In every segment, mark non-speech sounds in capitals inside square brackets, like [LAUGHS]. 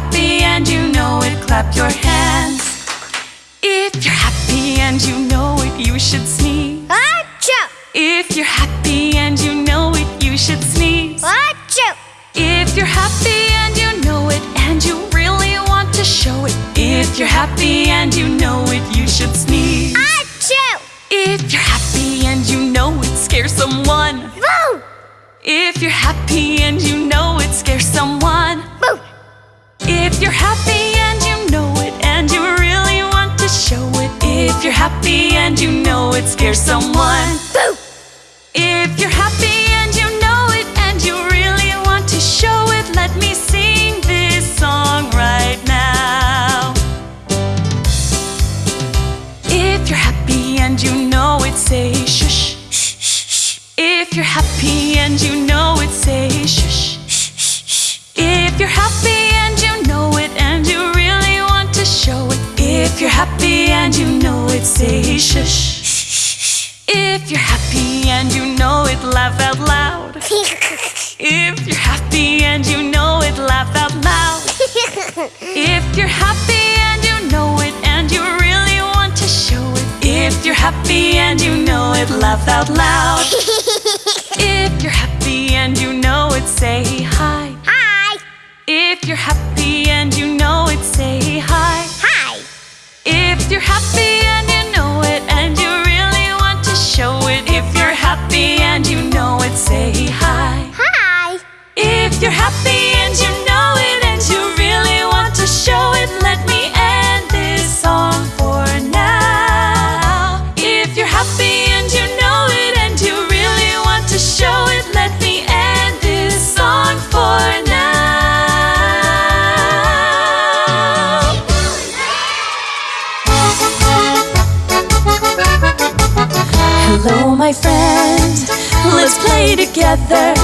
happy and you know it, clap your hands. If you're happy and you know it, you should sneeze. Achoo! If you're happy and you know it, you should sneeze. Achoo! If you're happy and you know it, and you really want to show it. If you're happy and you know it, you should sneeze. Achoo! If you're happy and you know it scares someone. Boo! If you're happy and you know it scares someone. Boo! If you're happy and you know it and you really want to show it. If you're happy and you know it scares someone. Boo! If you're happy shush. If you're happy and you know it, laugh out loud. [LAUGHS] If you're happy and you know it, laugh out loud. [LAUGHS] If you're happy and you know it and you really want to show it. If you're happy and you know it, laugh out loud. [LAUGHS] If you're happy and you know it, say hi. Hi! If you're happy and you know it, say hi. Hi! If you're happy If you're happy and you know it and you really want to show it, let me end this song for now. If you're happy and you know it and you really want to show it, let me end this song for now. Hello, my friend. Let's play together.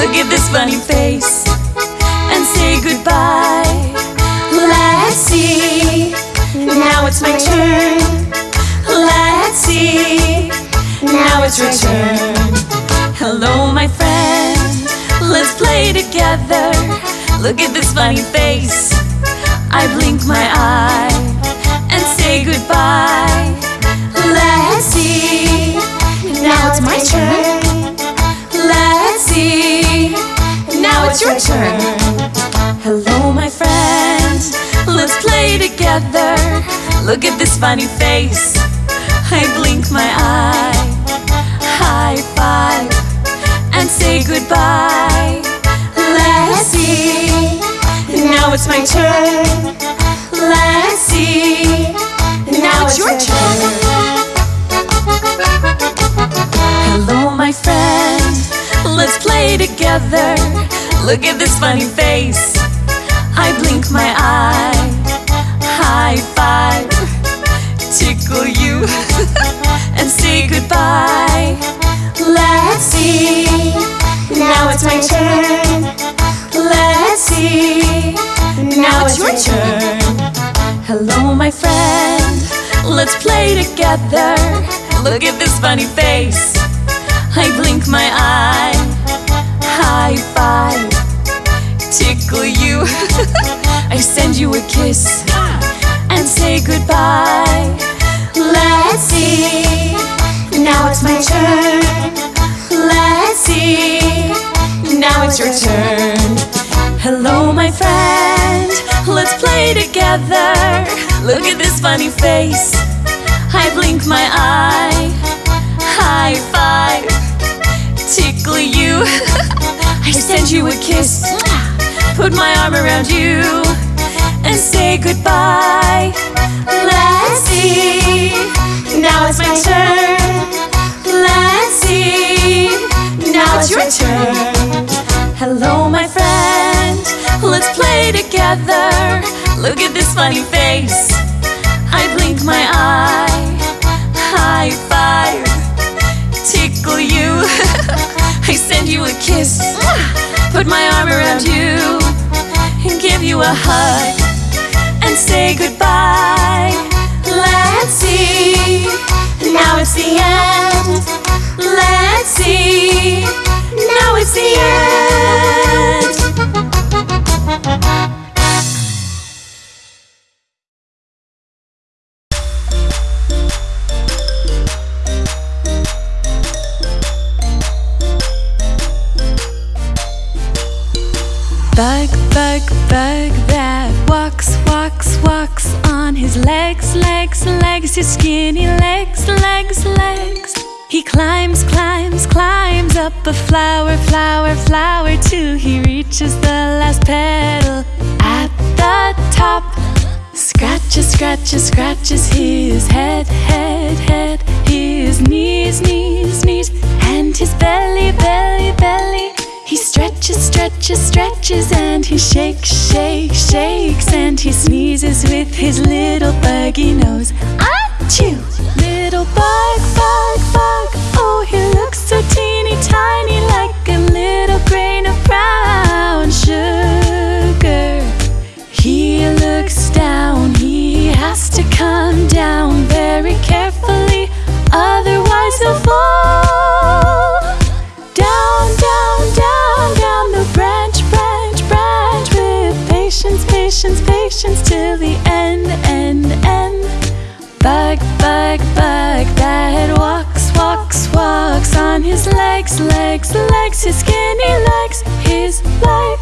Look at this funny face and say goodbye. Let's see. Now it's my turn. Let's see. Now it's your turn. Hello, my friend. Let's play together. Look at this funny face. I blink my eye and say goodbye. Let's see. Now it's my turn. It's your turn. Hello, my friend. Let's play together. Look at this funny face. I blink my eye. High five and say goodbye. Let's see. Now it's my turn. Let's see. Look at this funny face. I blink my eye. High five. Tickle you [LAUGHS] and say goodbye. Let's see. Now it's my turn. Let's see. Now it's your turn. Hello, my friend. Let's play together. Look at this funny face. I blink my eye. Five. Tickle you. [LAUGHS] I send you a kiss and say goodbye. Let's see. Now it's my turn. Let's see. Now it's your turn. Hello, my friend. Let's play together. Look at this funny face. I blink my eye. High five. Tickle you. [LAUGHS] I send you a kiss. Put my arm around you and say goodbye. Let's see. Now it's my turn. Let's see. Now it's your turn. Hello, my friend. Let's play together. Look at this funny face. I blink my eye. You a kiss. Put my arm around you and give you a hug and say goodbye. Let's see. Now it's the end. Let's see. Now it's the end. Bug, bug, bug that walks, walks, walks on his legs, legs, legs, his skinny legs, legs, legs. He climbs, climbs, climbs up a flower, flower, flower till he reaches the last petal at the top. Scratches, scratches, scratches his head, head, head, his knees, knees, knees, and his belly, belly, belly. He stretches, stretches, stretches, and he shakes, shakes, shakes, and he sneezes with his little buggy nose. Achoo! Little bug, bug, bug. Oh, he looks so teeny his skinny legs, his legs.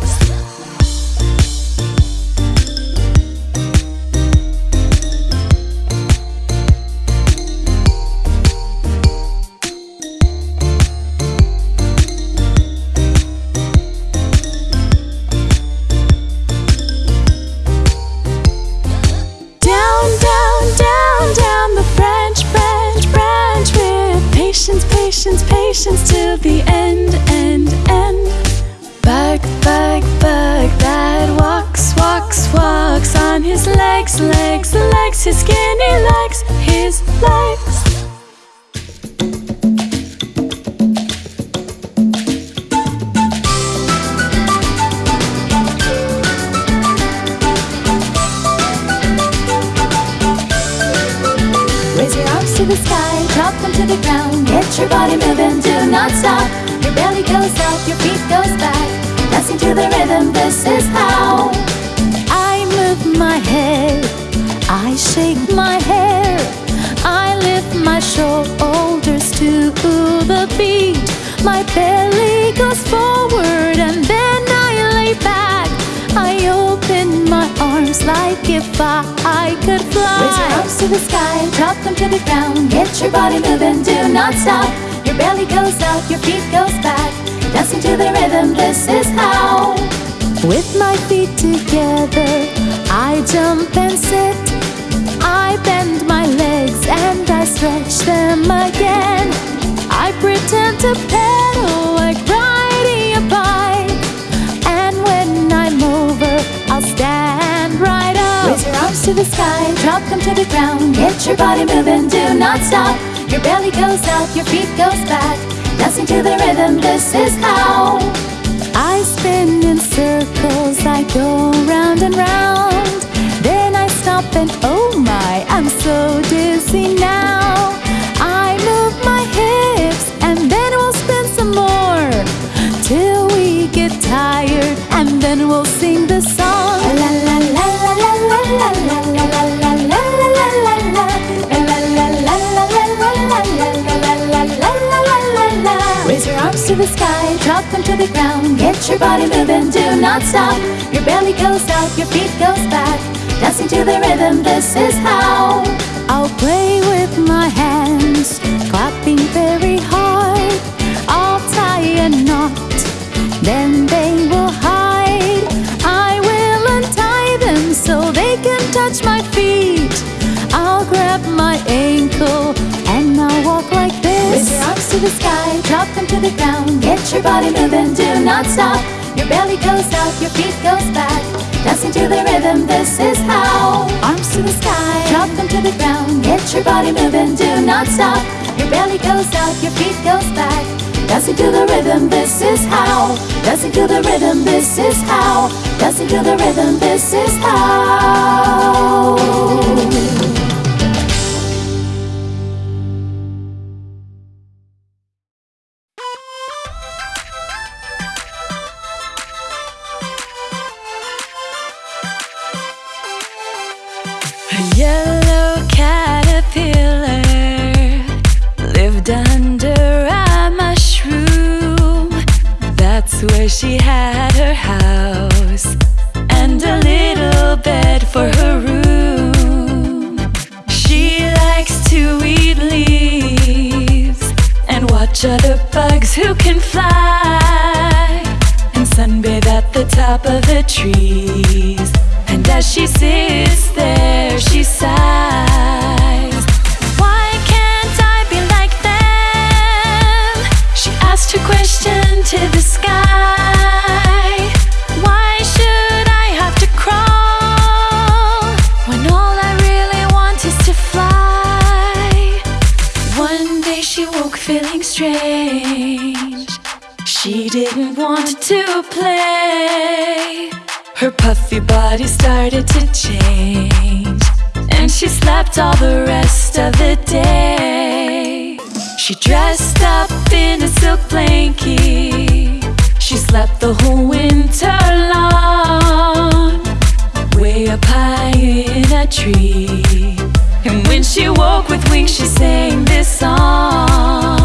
My belly goes forward and then I lay back. I open my arms like if I, I could fly. Raise your arms to the sky, drop them to the ground. Get your body moving, do not stop. Your belly goes up, your feet goes back. Dancing to the rhythm, this is how. With my feet together, I jump and sit. I bend my legs and I stretch them again. I pretend to pedal like riding a bike. And when I'm over, I'll stand right up. Raise your arms to the sky, drop them to the ground. Get your body moving, do not stop. Your belly goes up, your feet goes back. Dancing to the rhythm, this is how. I spin in circles, I go round and round. Then I stop and oh my, I'm so dizzy now. Till we get tired and then we'll sing the song. La la la la la la la la la la la la la la la. La la la la la la la la la la la la la la la. Raise your arms to the sky, drop them to the ground. Get your body moving, do not stop. Your belly goes up, your feet goes back. Dancing to the rhythm, this is how. I'll play with my hands, clapping very hard. I'll tie a knot, then they will hide. I will untie them so they can touch my feet. I'll grab my ankle and I'll walk like this. Raise your arms to the sky, drop them to the ground. Get your body moving, do not stop. Your belly goes up, your feet goes back. Dancing to the rhythm, this is how. Arms to the sky, drop them to the ground. Get your body moving, do not stop. Your belly goes up, your feet goes back. Dancing to the rhythm, this is how. Dancing to the rhythm, this is how. Dancing to the rhythm, this is how. yeah Where she had her house and a little bed for her room. She likes to eat leaves and watch other bugs who can fly and sunbathe at the top of the trees. And as she sits there, she sighs. Why can't I be like them? She asked her question to the sky. Her body started to change, and she slept all the rest of the day. She dressed up in a silk blanket. She slept the whole winter long, way up high in a tree. And when she woke with wings, she sang this song.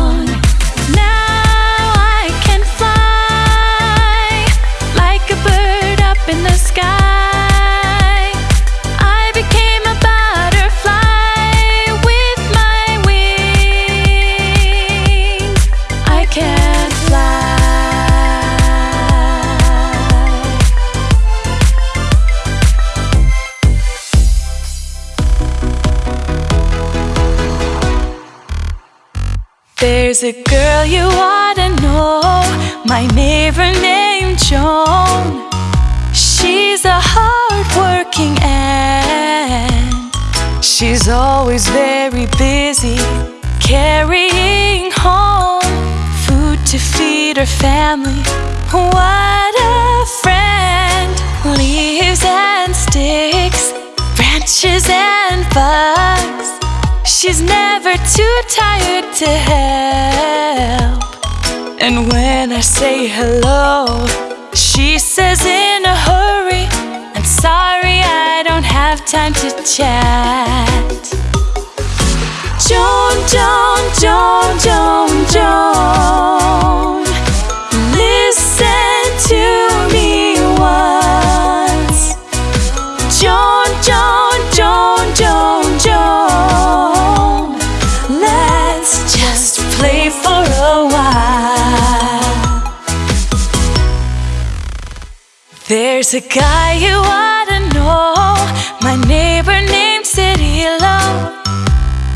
There's a girl you ought to know, my neighbor named Joan. She's a hardworking ant. She's always very busy carrying home food to feed her family. What a friend! Leaves and sticks, branches and bugs. She's never too tired to help. And when I say hello, she says in a hurry, I'm sorry I don't have time to chat. Joan, Joan, Joan, Joan, Joan. There's a guy you ought to know, my neighbor named City Cirilo.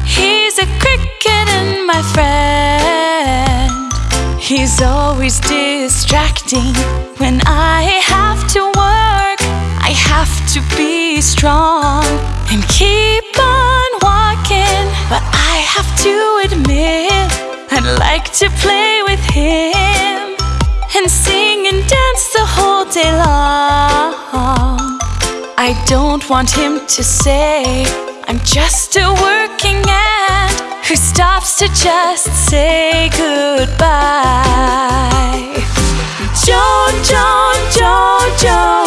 He's a cricket and my friend. He's always distracting when I have to work. I have to be strong and keep on walking. But I have to admit, I'd like to play with him I don't want him to say I'm just a working ant who stops to just say goodbye. Joan, Joan, Joan, Joan,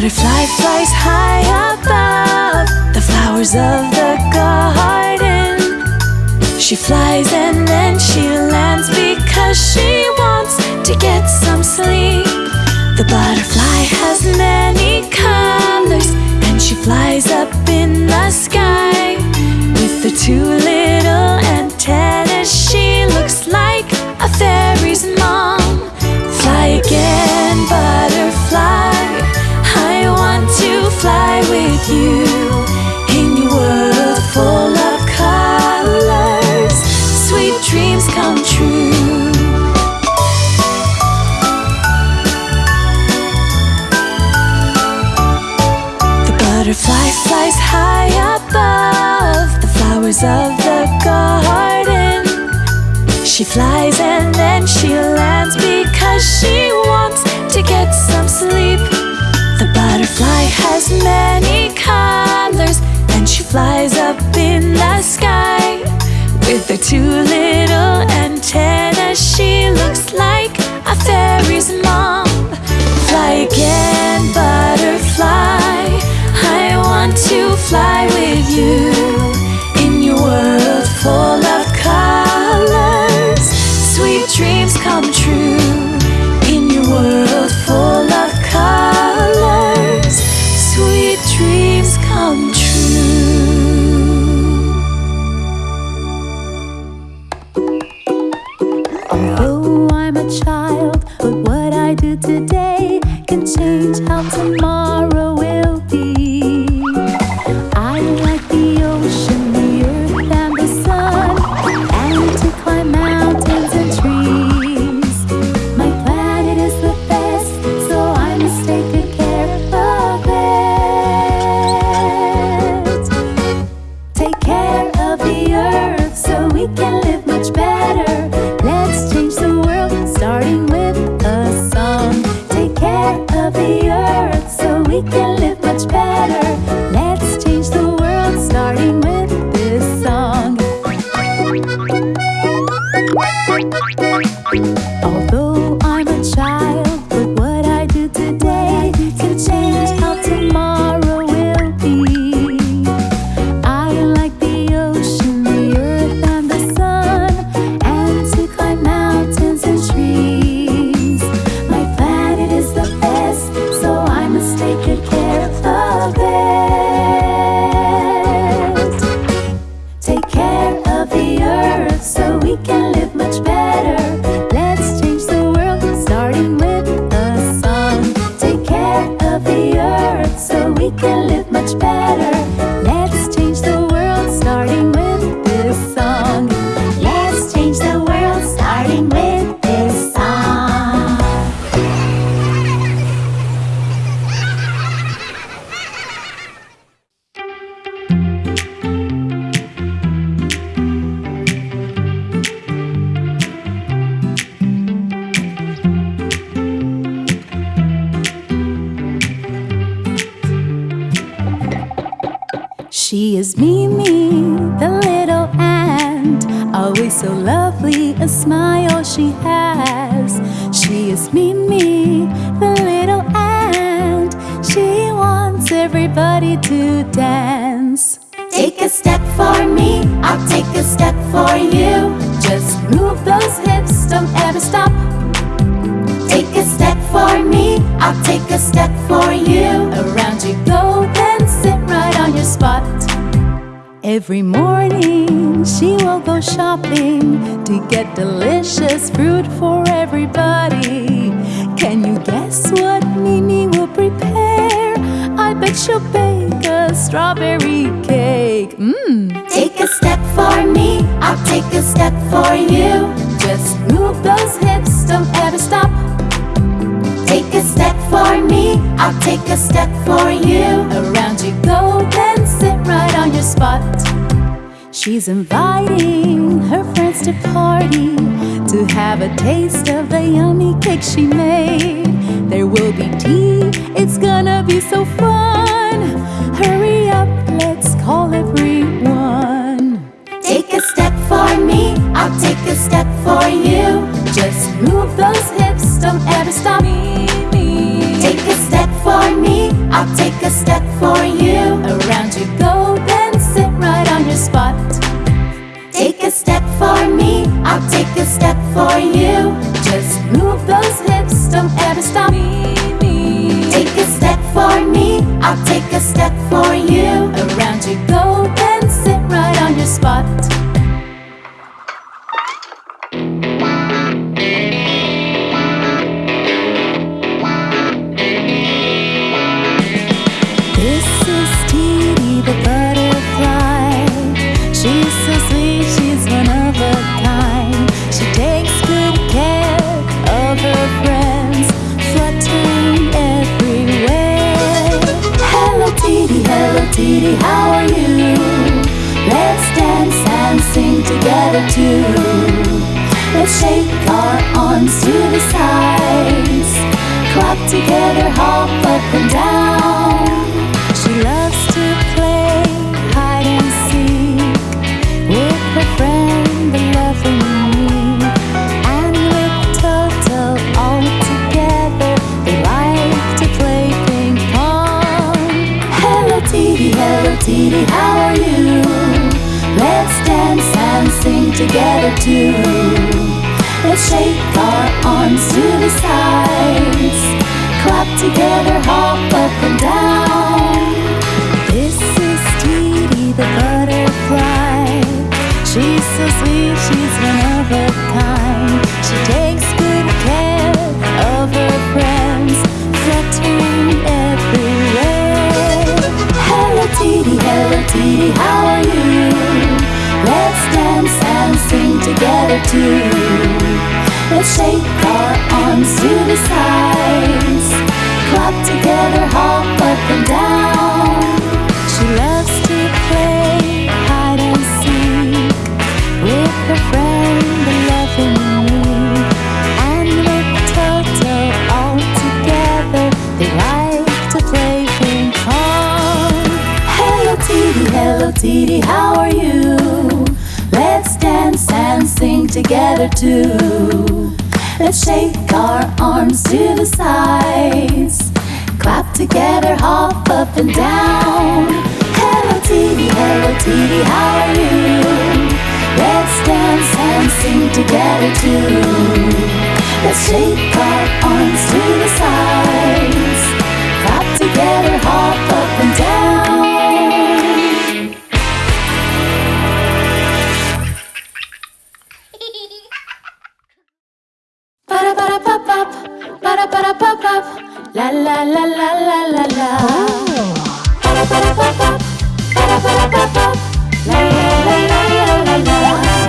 butterfly flies high above the flowers of the garden. She flies and then she lands because she wants to get some sleep. The butterfly has many colors and she flies up in the sky. With the two she wants to get some sleep. The butterfly has many colors, and she flies up in the sky. With her two little antennas, she looks like a fairy's mom. Fly again, butterfly. I want to fly with you is Mimi, the little ant, always so lovely, a smile she has. She is Mimi, the little ant, she wants everybody to dance. Take a step for me, I'll take a step for you. Just move those hips, don't ever stop. Take a step for me, I'll take a step for Every morning she will go shopping to get delicious fruit for everybody. Can you guess what Mimi will prepare? I bet she'll bake a strawberry cake. Mmm. Take a step for me, I'll take a step for you. Just move those hips, don't ever stop. Take a step for me, I'll take a step for you. Around you go, then sit right on your spot. She's inviting her friends to party to have a taste of the yummy cake she made. There will be tea, it's gonna be so fun. Hurry up, let's call everyone. Take a step for me, I'll take a step for you. Just move those hips, don't ever stop. Take a step for me, I'll take a step for you. A step for me, I'll take a step for you. Just move those hips, don't ever stop. me Take a step for me, I'll take a step for you. Around you go, then sit right on your spot. Too. Let's shake our arms to the sides. Clap together, hop up and down. She loves to play hide and seek with her friend, the loving me. And with Toto all together, they like to play ping pong. Hello, Titi, hello, Titi, how together too. Let's shake our arms to the sides. Clap together, hop up and down. Hello, Titi, hello, Titi, how are you? Let's dance and sing together too. Let's shake our arms to the sides. Clap together, hop up and down. La la la la la la la. Para para pa pa. Para para pa pa. La la la la la la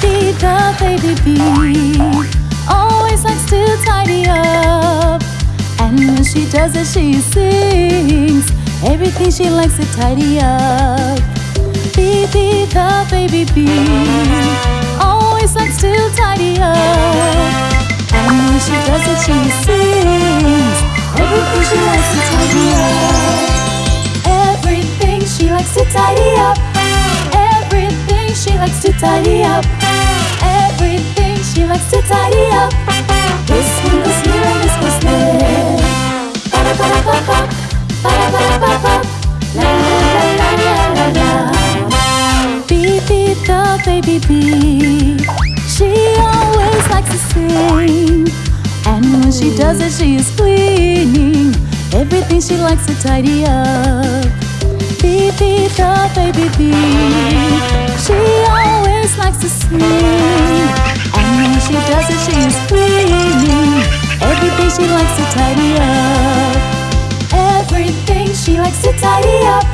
bee the baby bee always likes to tidy up, and when she does it, she sings everything she likes to tidy up. Bee the baby bee always likes to tidy up. She does it, she sings everything she likes to tidy up. Everything she likes to tidy up. Everything she likes to tidy up. Everything she likes to tidy up. This and this goes there. Ba da ba da ba ba. Ba da ba da ba ba. La la la la la la la. Beep beep the baby bee. She likes to sing. And when she does it, she is cleaning everything she likes to tidy up. Beep beep the baby bee. She always likes to sing. And when she does it, she is cleaning everything she likes to tidy up. Everything she likes to tidy up.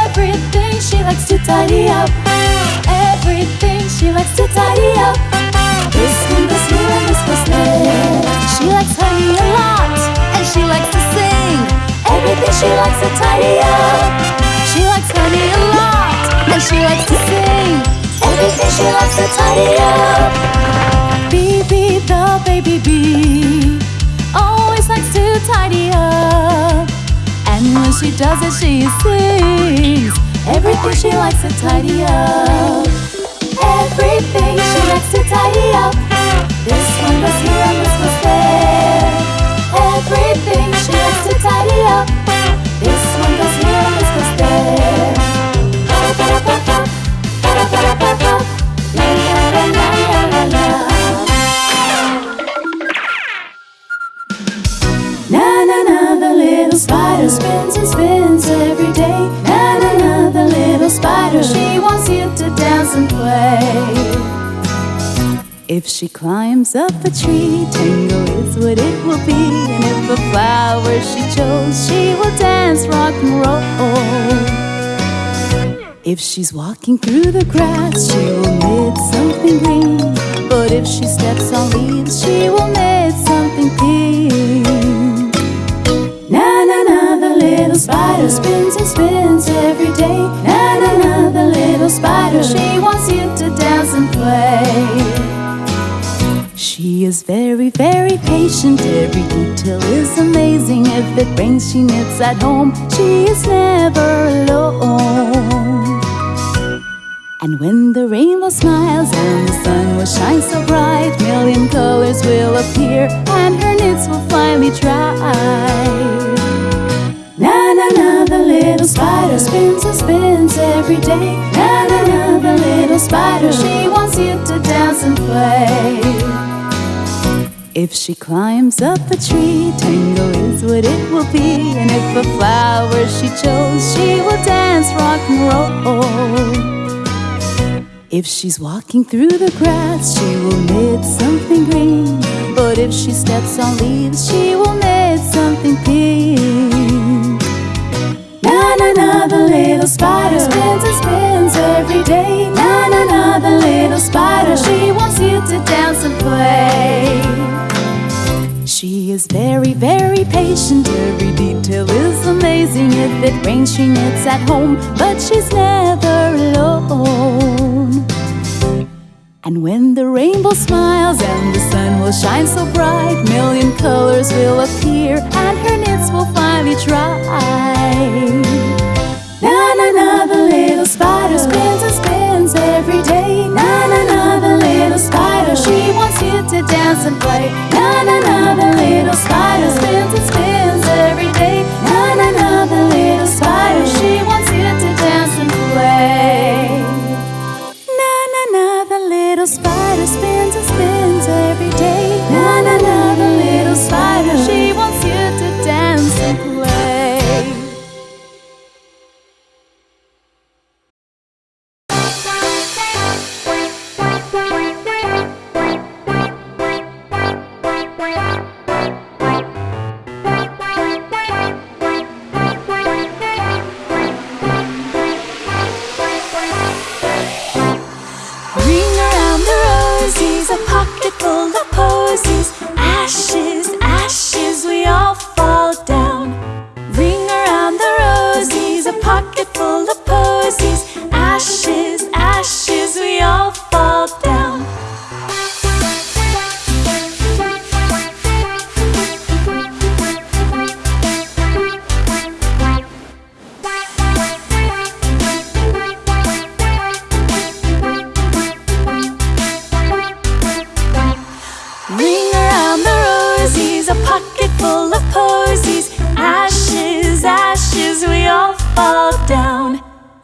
Everything she likes to tidy up. Everything she likes to tidy up. Goes there. She likes honey a lot, and she likes to sing. Everything she likes to tidy up. She likes honey a lot, and she likes to sing. Everything she likes to tidy up. Bee the baby bee always likes to tidy up. And when she does it, she sings everything she likes to tidy up. Everything she likes to tidy up. This one goes here and this goes there. Everything she likes to tidy up. This one goes here and this goes there. Na na na, the little spider spins and spins every day. Na na na, the little spider, she wants you to dance and play. If she climbs up a tree, tango is what it will be. And if a flower she chose, she will dance rock and roll. If she's walking through the grass, she will knit something green. But if she steps on leaves, she will knit something pink. Na na na, the little spider spins and spins every day. Na na na, the little spider, she wants you to dance and play. She is very, very patient. Every detail is amazing. If it rains, she knits at home. She is never alone. And when the rainbow smiles and the sun will shine so bright, million colors will appear and her knits will finally dry. Na na na, the little spider spins and spins every day. Na na na, the little spider, she wants you to dance and play. If she climbs up a tree, tango is what it will be. And if a flower she chose, she will dance rock and roll. If she's walking through the grass, she will knit something green. But if she steps on leaves, she will knit something pink. The little spider spins and spins every day. Na na, little spider, she wants you to dance and play. She is very, very patient. Every detail is amazing. If it rains, she knits at home, but she's never alone. And when the rainbow smiles and the sun will shine so bright, million colors will appear and her knits will finally dry. Na na na, the little spider spins and spins every day. Na na na, the little spider, she wants you to dance and play. Na na na, the little spider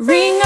Ring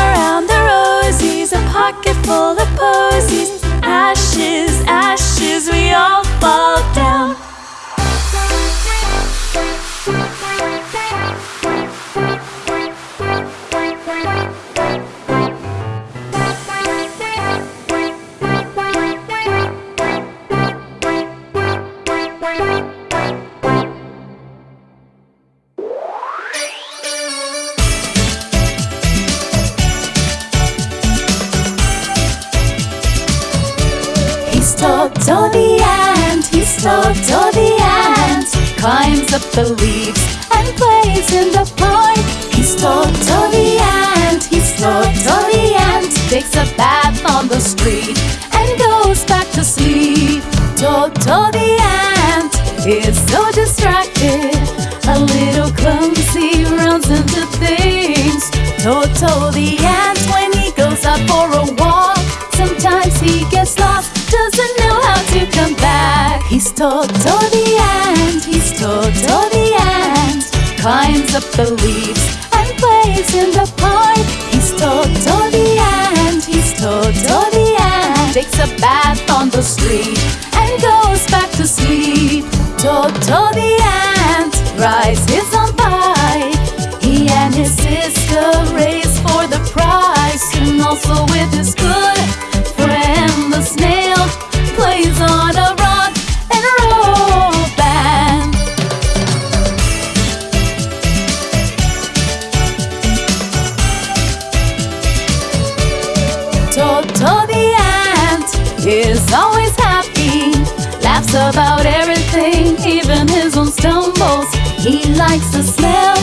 the leaves and plays in the park. He's Toto the ant, he's Toto the ant. Takes a bath on the street and goes back to sleep. Toto the ant is so distracted, a little clumsy, runs into things. Toto the ant, when he goes out for a walk, sometimes he gets lost, doesn't know how to come back. He's Toto up the leaves and plays in the park. He's Toto the ant, he's Toto the ant, takes a bath on the street and goes back to sleep. Toto the ant rides his own bike. He and his sister race for the prize, and also with his likes the smell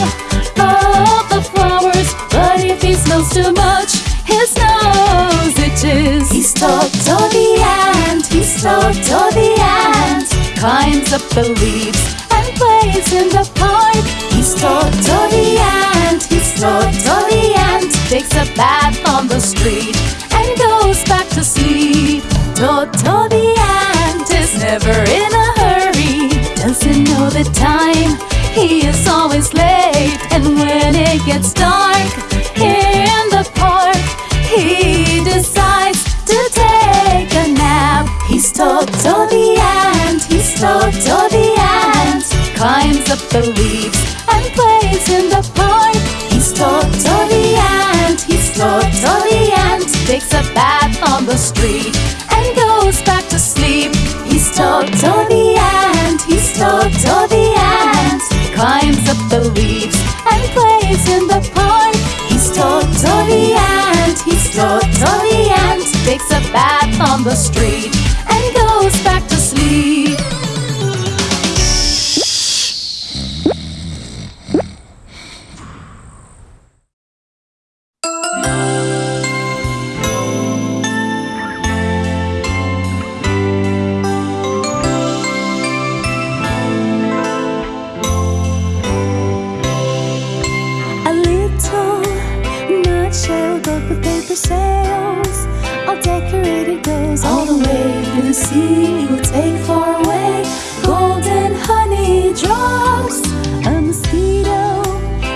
of the flowers, but if he smells too much, his nose itches. He's Toto the ant, he's Toto the ant, climbs up the leaves and plays in the park. He's Toto the ant, he's Toto the ant, takes a bath on the street and goes back to sleep. Toto the ant is never in a hurry, doesn't know the time. He is always late, and when it gets dark in the park, he decides to take a nap. He's Toto the ant, he's the ant, climbs up the leaves and plays in the park. He's Toto the ant, he's the ant, takes a bath on the street leaves and plays in the park. He's the ant, he's the ant, takes a bath on the street and goes back to sleep. The sea. Will take far away golden honey drops. A mosquito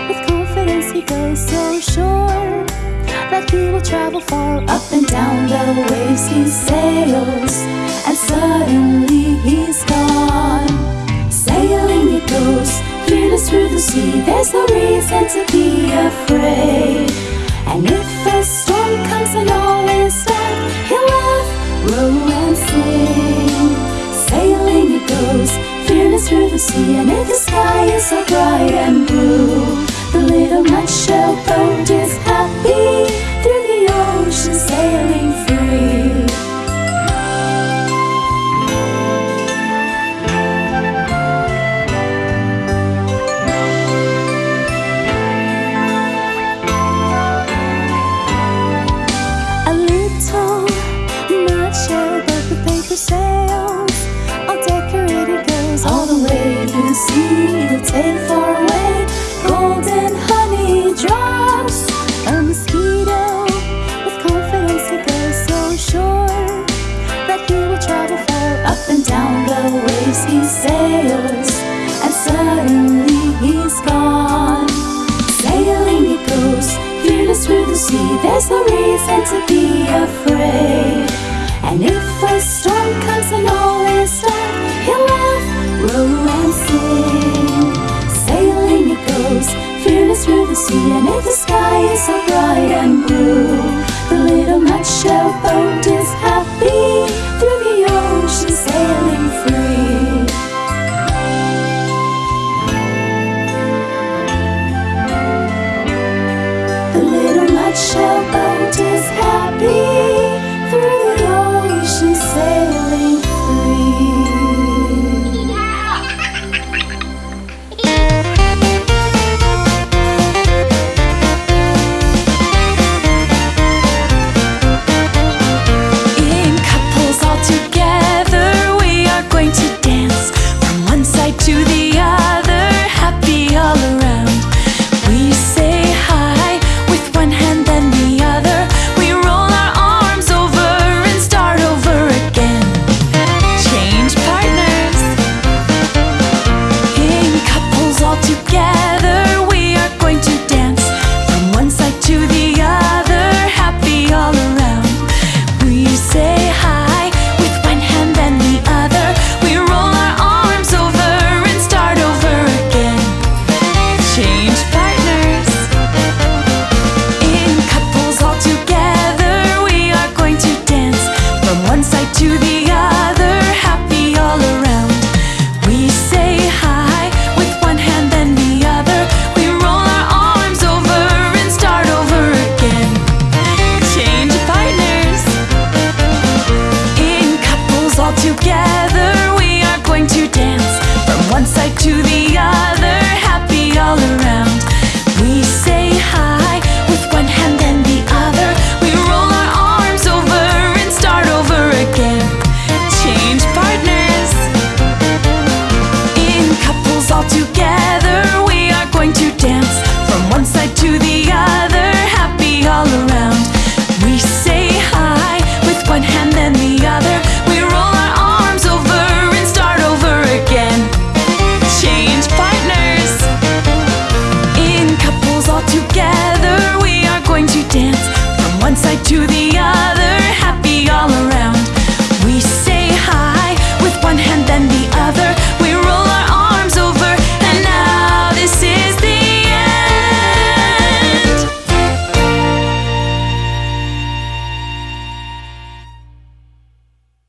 with confidence he goes so sure that he will travel far up and down the waves he sails, and suddenly he's gone. Sailing it goes, fearless through the sea. There's no reason to be afraid. And if a storm comes all is dark, he'll laugh, sing. Sailing it goes, fearless through the sea. And if the sky is so bright and blue, the little nutshell boat is happy through the ocean, sailing free. There's no reason to be afraid. And if a storm comes and all is dark, he'll laugh, row and sing. Sailing it goes, fearless through the sea. And if the sky is so bright and blue, the little nutshell boat is happy through the ocean, sailing just